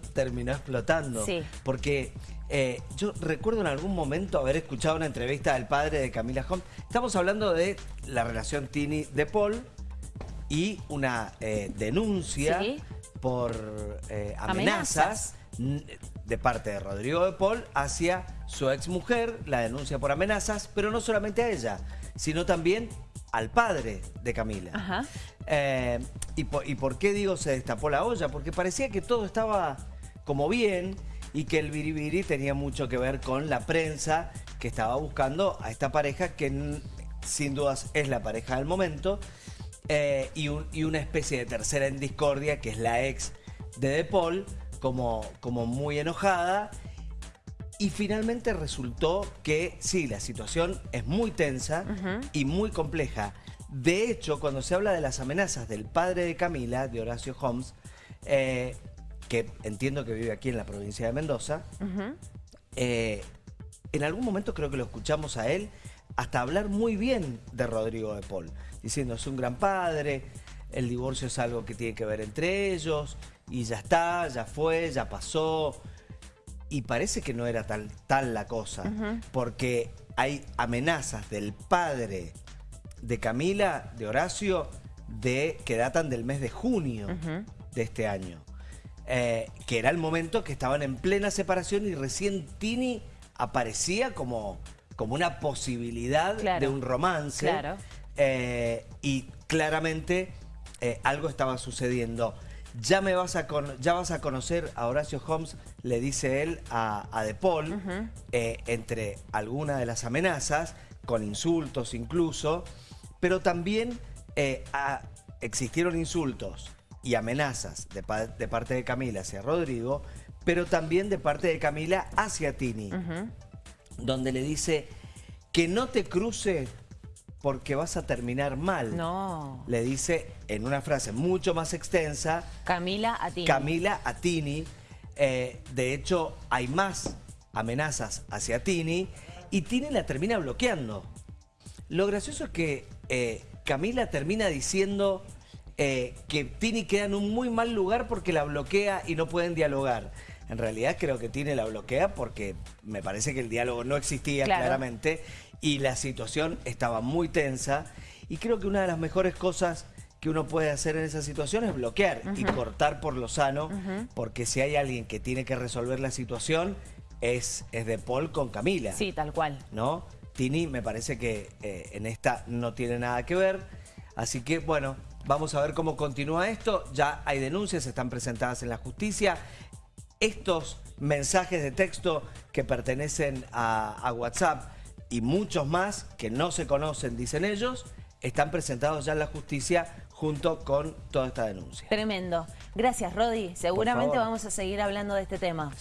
terminó explotando. Sí. Porque eh, yo recuerdo en algún momento haber escuchado una entrevista del padre de Camila Holmes. Estamos hablando de la relación Tini de Paul y una eh, denuncia Sí. por eh, Amenazas. amenazas, de parte de Rodrigo de Paul hacia su exmujer, la denuncia por amenazas, pero no solamente a ella, sino también al padre de Camila. Ajá. Eh, y, por, ¿Y por qué digo se destapó la olla? Porque parecía que todo estaba como bien y que el biribiri tenía mucho que ver con la prensa que estaba buscando a esta pareja que sin dudas es la pareja del momento eh, y, un- y una especie de tercera en discordia que es la ex de De Paul como, como muy enojada y finalmente resultó que sí, la situación es muy tensa y muy compleja. De hecho, cuando se habla de las amenazas del padre de Camila, de Horacio Holmes, eh, que entiendo que vive aquí en la provincia de Mendoza, eh, en algún momento creo que lo escuchamos a él hasta hablar muy bien de Rodrigo de Paul, diciendo es un gran padre, el divorcio es algo que tiene que ver entre ellos, y ya está, ya fue, ya pasó. Y parece que no era tal, tal la cosa, porque hay amenazas del padre de Camila, de Horacio, de, que datan del mes de junio de este año. Eh, que era el momento que estaban en plena separación y recién Tini aparecía como, como una posibilidad Claro. de un romance. Claro. Eh, y claramente eh, algo estaba sucediendo. Ya me vas a con- ya vas a conocer a Horacio Holmes, le dice él a, a De Paul, eh, entre algunas de las amenazas, con insultos incluso, pero también eh, a- existieron insultos y amenazas de, pa- de parte de Camila hacia Rodrigo, pero también de parte de Camila hacia Tini donde le dice que no te cruce porque vas a terminar mal. No. Le dice en una frase mucho más extensa, Camila a ti. Camila a Tini. Eh, de hecho, hay más amenazas hacia Tini y Tini la termina bloqueando. Lo gracioso es que eh, Camila termina diciendo eh, que Tini queda en un muy mal lugar porque la bloquea y no pueden dialogar. En realidad creo que Tini la bloquea porque me parece que el diálogo no existía Claro. claramente y la situación estaba muy tensa. Y creo que una de las mejores cosas que uno puede hacer en esa situación es bloquear y cortar por lo sano, porque si hay alguien que tiene que resolver la situación, es, es de Paul con Camila. Sí, tal cual. ¿no? Tini me parece que eh, en esta no tiene nada que ver. Así que, bueno, vamos a ver cómo continúa esto. Ya hay denuncias, están presentadas en la justicia. Estos mensajes de texto que pertenecen a, a WhatsApp y muchos más que no se conocen, dicen ellos, están presentados ya en la justicia junto con toda esta denuncia. Tremendo. Gracias, Rodi. Seguramente vamos a seguir hablando de este tema.